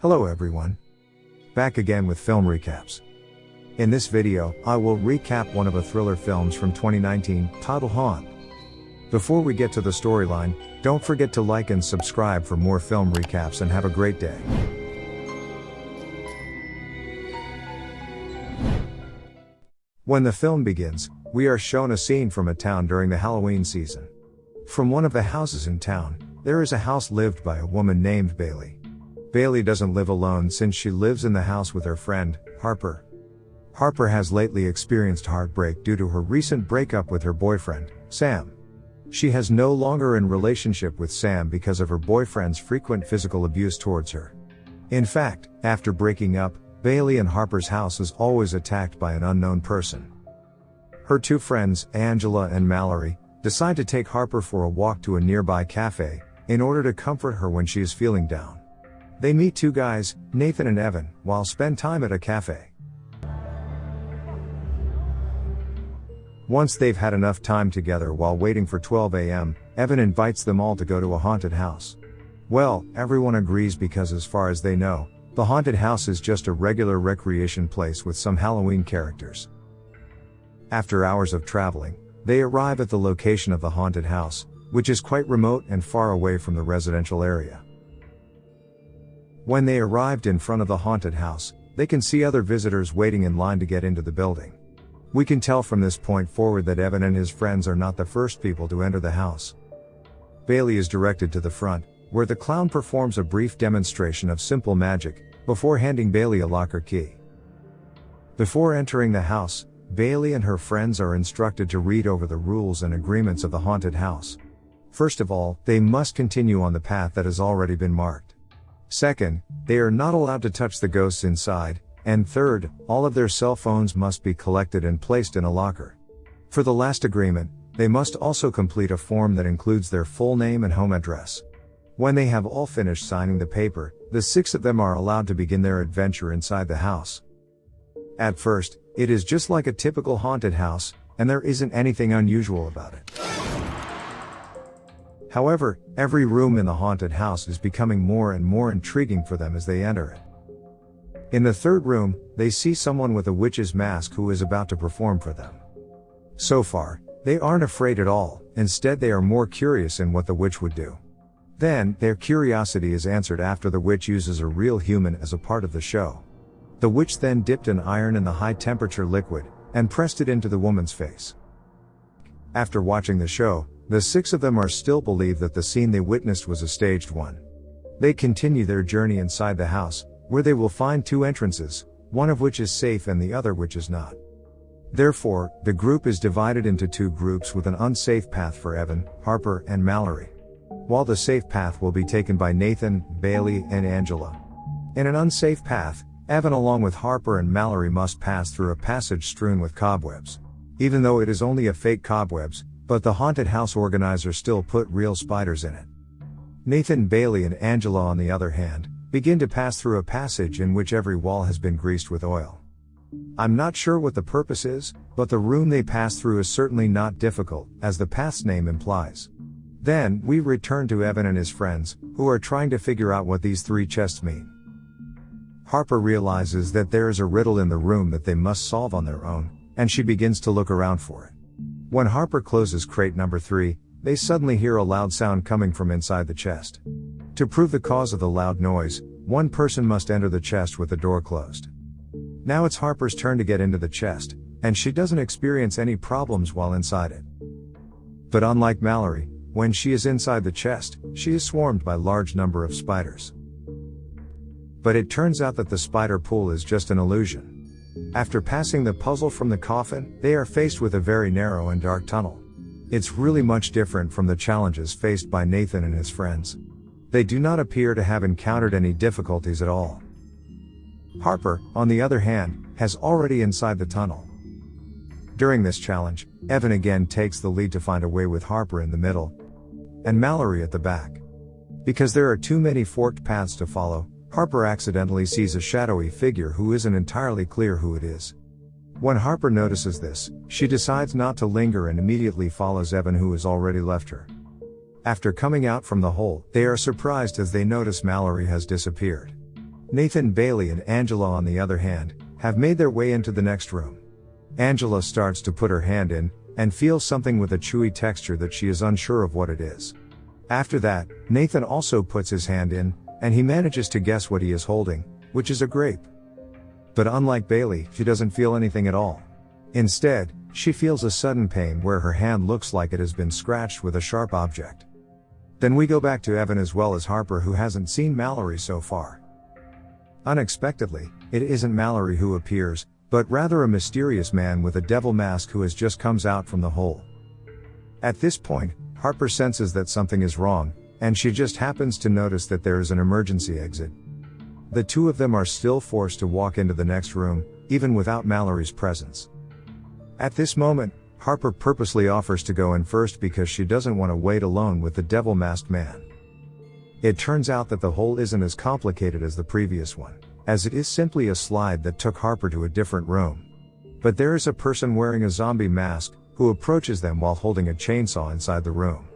Hello everyone. Back again with film recaps. In this video, I will recap one of the thriller films from 2019, titled Haunt. Before we get to the storyline, don't forget to like and subscribe for more film recaps and have a great day. When the film begins, we are shown a scene from a town during the Halloween season. From one of the houses in town, there is a house lived by a woman named Bailey. Bailey doesn't live alone since she lives in the house with her friend, Harper. Harper has lately experienced heartbreak due to her recent breakup with her boyfriend, Sam. She has no longer in relationship with Sam because of her boyfriend's frequent physical abuse towards her. In fact, after breaking up, Bailey and Harper's house is always attacked by an unknown person. Her two friends, Angela and Mallory, decide to take Harper for a walk to a nearby cafe, in order to comfort her when she is feeling down. They meet two guys, Nathan and Evan, while spend time at a cafe. Once they've had enough time together while waiting for 12 am, Evan invites them all to go to a haunted house. Well, everyone agrees because as far as they know, the haunted house is just a regular recreation place with some Halloween characters. After hours of traveling, they arrive at the location of the haunted house, which is quite remote and far away from the residential area. When they arrived in front of the haunted house, they can see other visitors waiting in line to get into the building. We can tell from this point forward that Evan and his friends are not the first people to enter the house. Bailey is directed to the front, where the clown performs a brief demonstration of simple magic, before handing Bailey a locker key. Before entering the house, Bailey and her friends are instructed to read over the rules and agreements of the haunted house. First of all, they must continue on the path that has already been marked. Second, they are not allowed to touch the ghosts inside, and third, all of their cell phones must be collected and placed in a locker. For the last agreement, they must also complete a form that includes their full name and home address. When they have all finished signing the paper, the six of them are allowed to begin their adventure inside the house. At first, it is just like a typical haunted house, and there isn't anything unusual about it. However, every room in the haunted house is becoming more and more intriguing for them as they enter it. In the third room, they see someone with a witch's mask who is about to perform for them. So far, they aren't afraid at all, instead, they are more curious in what the witch would do. Then, their curiosity is answered after the witch uses a real human as a part of the show. The witch then dipped an iron in the high temperature liquid, and pressed it into the woman's face. After watching the show, the six of them are still believe that the scene they witnessed was a staged one. They continue their journey inside the house, where they will find two entrances, one of which is safe and the other which is not. Therefore, the group is divided into two groups with an unsafe path for Evan, Harper, and Mallory. While the safe path will be taken by Nathan, Bailey, and Angela. In an unsafe path, Evan along with Harper and Mallory must pass through a passage strewn with cobwebs. Even though it is only a fake cobwebs, but the haunted house organizer still put real spiders in it. Nathan Bailey and Angela on the other hand, begin to pass through a passage in which every wall has been greased with oil. I'm not sure what the purpose is, but the room they pass through is certainly not difficult, as the path's name implies. Then, we return to Evan and his friends, who are trying to figure out what these three chests mean. Harper realizes that there is a riddle in the room that they must solve on their own, and she begins to look around for it. When Harper closes crate number 3, they suddenly hear a loud sound coming from inside the chest. To prove the cause of the loud noise, one person must enter the chest with the door closed. Now it's Harper's turn to get into the chest, and she doesn't experience any problems while inside it. But unlike Mallory, when she is inside the chest, she is swarmed by large number of spiders. But it turns out that the spider pool is just an illusion. After passing the puzzle from the coffin, they are faced with a very narrow and dark tunnel. It's really much different from the challenges faced by Nathan and his friends. They do not appear to have encountered any difficulties at all. Harper, on the other hand, has already inside the tunnel. During this challenge, Evan again takes the lead to find a way with Harper in the middle and Mallory at the back. Because there are too many forked paths to follow, Harper accidentally sees a shadowy figure who isn't entirely clear who it is. When Harper notices this, she decides not to linger and immediately follows Evan who has already left her. After coming out from the hole, they are surprised as they notice Mallory has disappeared. Nathan Bailey and Angela, on the other hand, have made their way into the next room. Angela starts to put her hand in, and feels something with a chewy texture that she is unsure of what it is. After that, Nathan also puts his hand in, and he manages to guess what he is holding, which is a grape. But unlike Bailey, she doesn't feel anything at all. Instead, she feels a sudden pain where her hand looks like it has been scratched with a sharp object. Then we go back to Evan as well as Harper who hasn't seen Mallory so far. Unexpectedly, it isn't Mallory who appears, but rather a mysterious man with a devil mask who has just comes out from the hole. At this point, Harper senses that something is wrong, and she just happens to notice that there is an emergency exit. The two of them are still forced to walk into the next room, even without Mallory's presence. At this moment, Harper purposely offers to go in first because she doesn't want to wait alone with the devil masked man. It turns out that the hole isn't as complicated as the previous one as it is simply a slide that took Harper to a different room. But there is a person wearing a zombie mask, who approaches them while holding a chainsaw inside the room.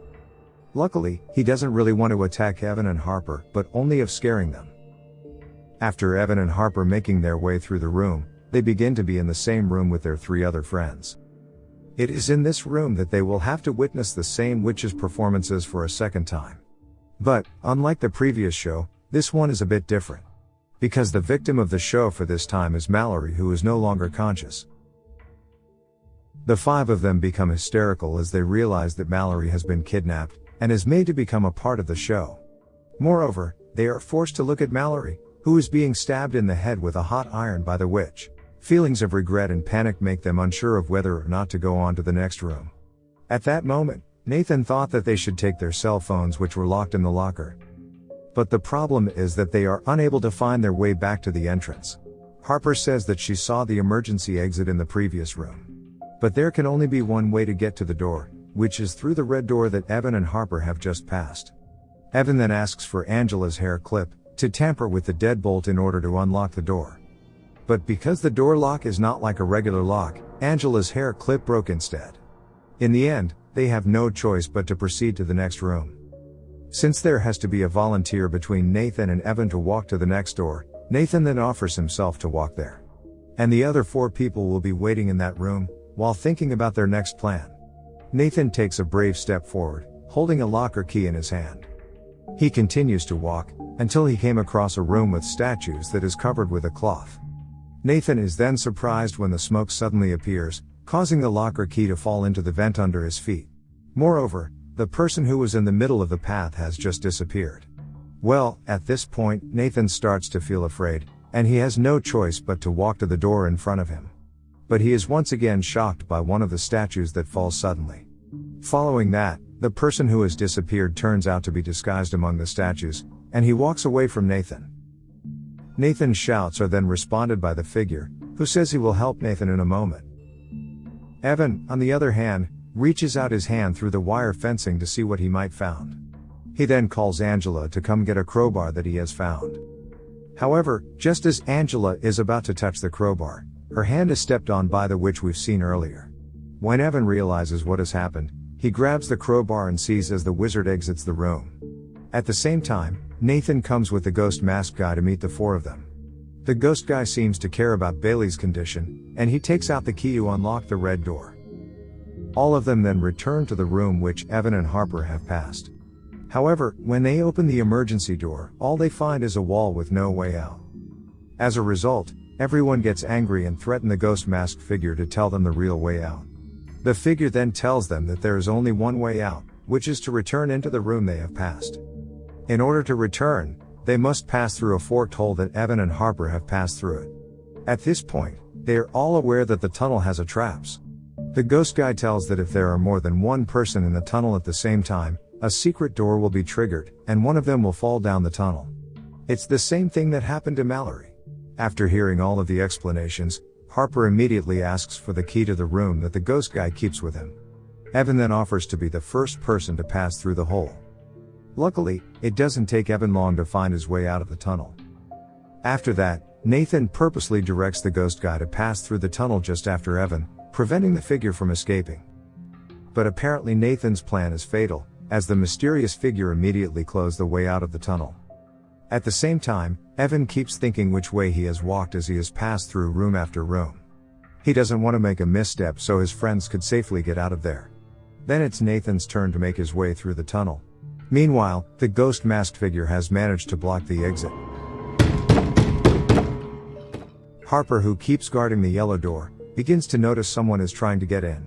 Luckily, he doesn't really want to attack Evan and Harper, but only of scaring them. After Evan and Harper making their way through the room, they begin to be in the same room with their three other friends. It is in this room that they will have to witness the same witch's performances for a second time. But, unlike the previous show, this one is a bit different. Because the victim of the show for this time is Mallory, who is no longer conscious. The five of them become hysterical as they realize that Mallory has been kidnapped and is made to become a part of the show. Moreover, they are forced to look at Mallory, who is being stabbed in the head with a hot iron by the witch. Feelings of regret and panic make them unsure of whether or not to go on to the next room. At that moment, Nathan thought that they should take their cell phones, which were locked in the locker. But the problem is that they are unable to find their way back to the entrance. Harper says that she saw the emergency exit in the previous room. But there can only be one way to get to the door, which is through the red door that Evan and Harper have just passed. Evan then asks for Angela's hair clip, to tamper with the deadbolt in order to unlock the door. But because the door lock is not like a regular lock, Angela's hair clip broke instead. In the end, they have no choice but to proceed to the next room. Since there has to be a volunteer between Nathan and Evan to walk to the next door, Nathan then offers himself to walk there. And the other four people will be waiting in that room, while thinking about their next plan. Nathan takes a brave step forward, holding a locker key in his hand. He continues to walk, until he came across a room with statues that is covered with a cloth. Nathan is then surprised when the smoke suddenly appears, causing the locker key to fall into the vent under his feet. Moreover, the person who was in the middle of the path has just disappeared. Well, at this point, Nathan starts to feel afraid, and he has no choice but to walk to the door in front of him. But he is once again shocked by one of the statues that falls suddenly. Following that, the person who has disappeared turns out to be disguised among the statues, and he walks away from Nathan. Nathan's shouts are then responded by the figure, who says he will help Nathan in a moment. Evan, on the other hand, reaches out his hand through the wire fencing to see what he might found. He then calls Angela to come get a crowbar that he has found. However, just as Angela is about to touch the crowbar, her hand is stepped on by the witch we've seen earlier. When Evan realizes what has happened, he grabs the crowbar and sees as the wizard exits the room. At the same time, Nathan comes with the ghost mask guy to meet the four of them. The ghost guy seems to care about Bailey's condition, and he takes out the key to unlock the red door. All of them then return to the room which Evan and Harper have passed. However, when they open the emergency door, all they find is a wall with no way out. As a result, everyone gets angry and threaten the ghost masked figure to tell them the real way out. The figure then tells them that there is only one way out, which is to return into the room they have passed. In order to return, they must pass through a forked hole that Evan and Harper have passed through it. At this point, they are all aware that the tunnel has a traps. The ghost guy tells that if there are more than one person in the tunnel at the same time, a secret door will be triggered, and one of them will fall down the tunnel. It's the same thing that happened to Mallory. After hearing all of the explanations, Harper immediately asks for the key to the room that the ghost guy keeps with him. Evan then offers to be the first person to pass through the hole. Luckily, it doesn't take Evan long to find his way out of the tunnel. After that, Nathan purposely directs the ghost guy to pass through the tunnel just after Evan, preventing the figure from escaping. But apparently Nathan's plan is fatal, as the mysterious figure immediately closed the way out of the tunnel. At the same time, Evan keeps thinking which way he has walked as he has passed through room after room. He doesn't want to make a misstep so his friends could safely get out of there. Then it's Nathan's turn to make his way through the tunnel. Meanwhile, the ghost masked figure has managed to block the exit. Harper, who keeps guarding the yellow door, begins to notice someone is trying to get in.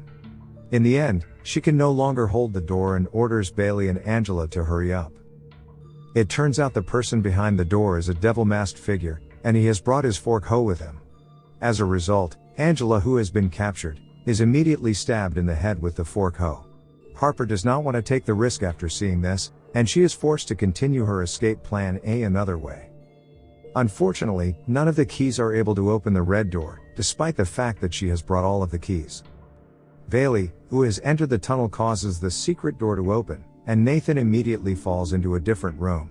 In the end, she can no longer hold the door and orders Bailey and Angela to hurry up. It turns out the person behind the door is a devil masked figure, and he has brought his fork hoe with him. As a result, Angela, who has been captured, is immediately stabbed in the head with the fork hoe. Harper does not want to take the risk after seeing this, and she is forced to continue her escape plan A another way. Unfortunately, none of the keys are able to open the red door, despite the fact that she has brought all of the keys. Bailey, who has entered the tunnel causes the secret door to open, and Nathan immediately falls into a different room.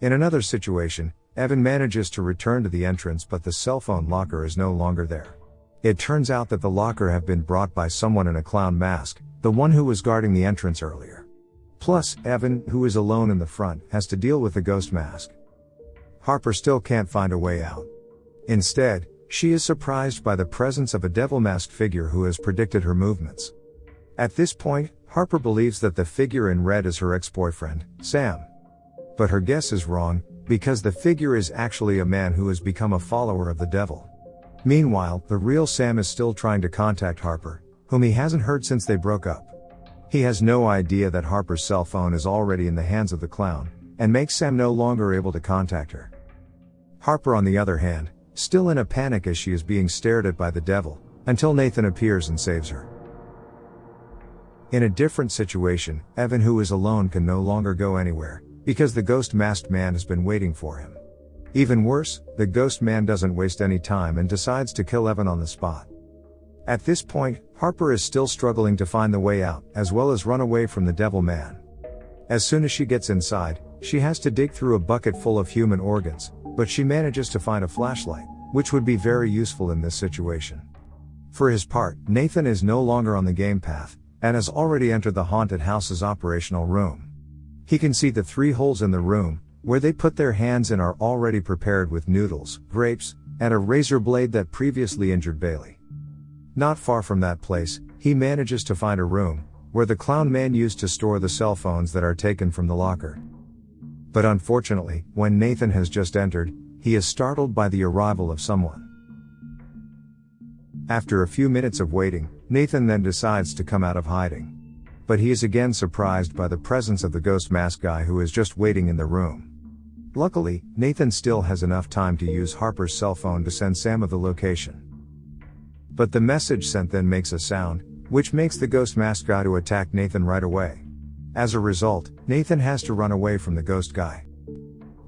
In another situation, Evan manages to return to the entrance but the cell phone locker is no longer there. It turns out that the locker have been brought by someone in a clown mask, the one who was guarding the entrance earlier. Plus, Evan, who is alone in the front, has to deal with the ghost mask. Harper still can't find a way out. Instead, she is surprised by the presence of a devil masked figure who has predicted her movements. At this point, Harper believes that the figure in red is her ex-boyfriend, Sam. But her guess is wrong, because the figure is actually a man who has become a follower of the devil. Meanwhile, the real Sam is still trying to contact Harper, whom he hasn't heard since they broke up. He has no idea that Harper's cell phone is already in the hands of the clown, and makes Sam no longer able to contact her. Harper, on the other hand, still in a panic as she is being stared at by the devil, until Nathan appears and saves her. In a different situation, Evan, who is alone, can no longer go anywhere, because the ghost masked man has been waiting for him. Even worse, the ghost man doesn't waste any time and decides to kill Evan on the spot. At this point, Harper is still struggling to find the way out, as well as run away from the devil man. As soon as she gets inside, she has to dig through a bucket full of human organs, but she manages to find a flashlight, which would be very useful in this situation. For his part, Nathan is no longer on the game path, and has already entered the haunted house's operational room. He can see the three holes in the room, where they put their hands in are already prepared with noodles, grapes, and a razor blade that previously injured Bailey. Not far from that place, he manages to find a room, where the clown man used to store the cell phones that are taken from the locker. But unfortunately, when Nathan has just entered, he is startled by the arrival of someone. After a few minutes of waiting, Nathan then decides to come out of hiding. But he is again surprised by the presence of the ghost mask guy who is just waiting in the room. Luckily, Nathan still has enough time to use Harper's cell phone to send Sam of the location. But the message sent then makes a sound, which makes the ghost mask guy to attack Nathan right away. As a result, Nathan has to run away from the ghost guy.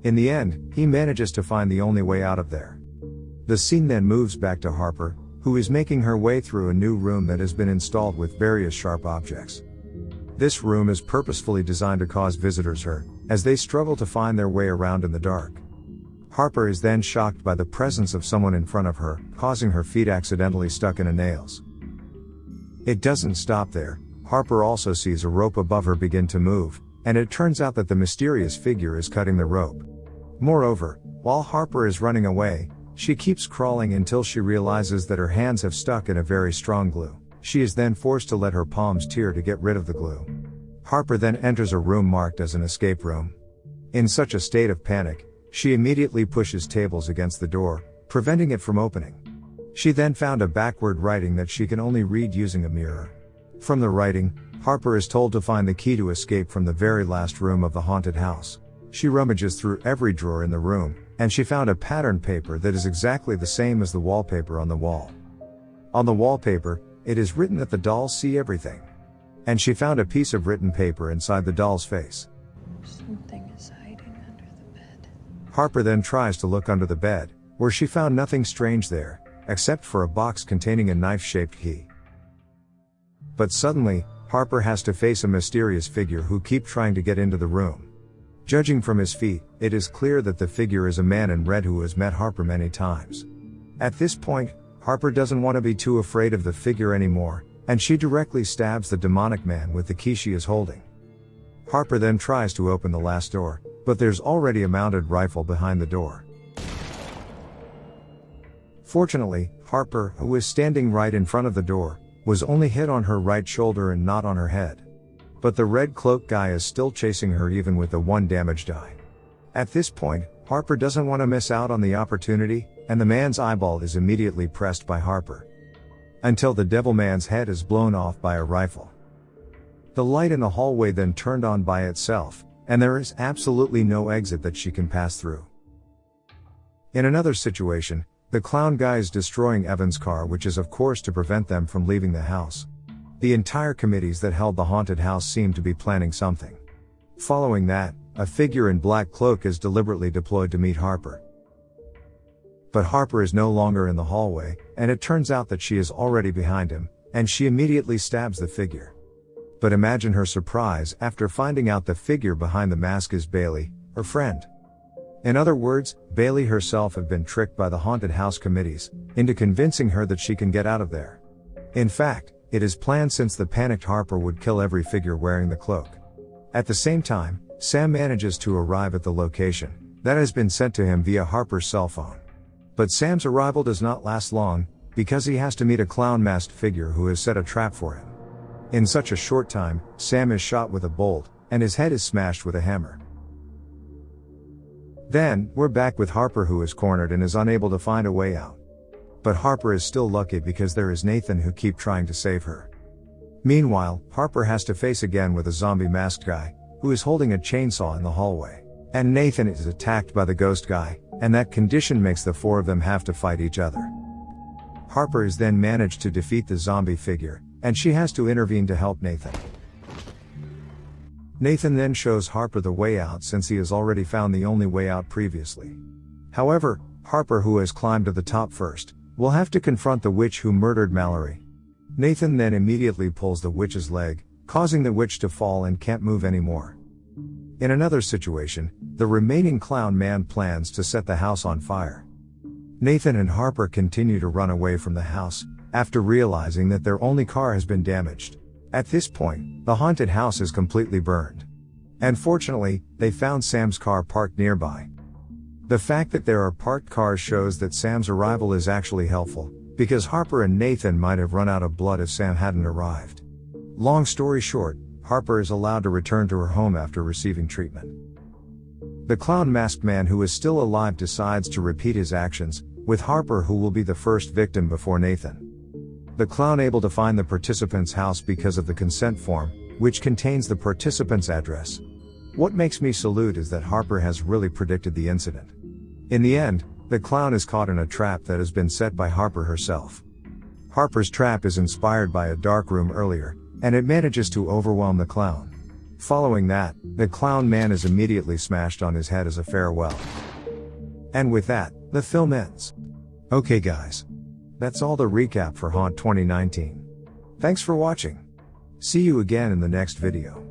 In the end, he manages to find the only way out of there. The scene then moves back to Harper, who is making her way through a new room that has been installed with various sharp objects. This room is purposefully designed to cause visitors hurt, as they struggle to find their way around in the dark. Harper is then shocked by the presence of someone in front of her, causing her feet accidentally stuck in a nails. It doesn't stop there, Harper also sees a rope above her begin to move, and it turns out that the mysterious figure is cutting the rope. Moreover, while Harper is running away, she keeps crawling until she realizes that her hands have stuck in a very strong glue. She is then forced to let her palms tear to get rid of the glue. Harper then enters a room marked as an escape room. In such a state of panic, she immediately pushes tables against the door, preventing it from opening. She then found a backward writing that she can only read using a mirror. From the writing, Harper is told to find the key to escape from the very last room of the haunted house. She rummages through every drawer in the room, and she found a pattern paper that is exactly the same as the wallpaper on the wall. On the wallpaper, it is written that the dolls see everything. And she found a piece of written paper inside the doll's face. Something is hiding under the bed. Harper then tries to look under the bed, where she found nothing strange there, except for a box containing a knife shaped key. But suddenly, Harper has to face a mysterious figure who keep trying to get into the room. Judging from his feet, it is clear that the figure is a man in red who has met Harper many times. At this point, Harper doesn't want to be too afraid of the figure anymore, and she directly stabs the demonic man with the key she is holding. Harper then tries to open the last door, but there's already a mounted rifle behind the door. Fortunately, Harper, who is standing right in front of the door, was only hit on her right shoulder and not on her head. But the red cloak guy is still chasing her even with the one damaged eye. At this point, Harper doesn't want to miss out on the opportunity, and the man's eyeball is immediately pressed by Harper. Until the devil man's head is blown off by a rifle. The light in the hallway then turned on by itself, and there is absolutely no exit that she can pass through. In another situation, the clown guy is destroying Evan's car, which is of course to prevent them from leaving the house. The entire committees that held the haunted house seem to be planning something. Following that, a figure in black cloak is deliberately deployed to meet Harper. But Harper is no longer in the hallway, and it turns out that she is already behind him, and she immediately stabs the figure. But imagine her surprise after finding out the figure behind the mask is Bailey, her friend. In other words, Bailey herself had been tricked by the haunted house committees into convincing her that she can get out of there. In fact, it is planned since the panicked Harper would kill every figure wearing the cloak. At the same time, Sam manages to arrive at the location that has been sent to him via Harper's cell phone. But Sam's arrival does not last long, because he has to meet a clown masked figure who has set a trap for him. In such a short time, Sam is shot with a bolt, and his head is smashed with a hammer. Then, we're back with Harper who is cornered and is unable to find a way out. But Harper is still lucky because there is Nathan who keep trying to save her. Meanwhile, Harper has to face again with a zombie masked guy, who is holding a chainsaw in the hallway. And Nathan is attacked by the ghost guy, and that condition makes the four of them have to fight each other. Harper is then managed to defeat the zombie figure, and she has to intervene to help Nathan. Nathan then shows Harper the way out since he has already found the only way out previously. However, Harper, who has climbed to the top first, will have to confront the witch who murdered Mallory. Nathan then immediately pulls the witch's leg, causing the witch to fall and can't move anymore. In another situation, the remaining clown man plans to set the house on fire. Nathan and Harper continue to run away from the house, after realizing that their only car has been damaged. At this point, the haunted house is completely burned. And fortunately, they found Sam's car parked nearby. The fact that there are parked cars shows that Sam's arrival is actually helpful, because Harper and Nathan might have run out of blood if Sam hadn't arrived. Long story short, Harper is allowed to return to her home after receiving treatment. The clown masked man who is still alive decides to repeat his actions, with Harper who will be the first victim before Nathan. The clown able to find the participant's house because of the consent form, which contains the participant's address. What makes me salute is that Harper has really predicted the incident. In the end, the clown is caught in a trap that has been set by Harper herself. Harper's trap is inspired by a dark room earlier, and it manages to overwhelm the clown. Following that, the clown man is immediately smashed on his head as a farewell. And with that, the film ends. Okay guys. That's all the recap for Haunt 2019. Thanks for watching. See you again in the next video.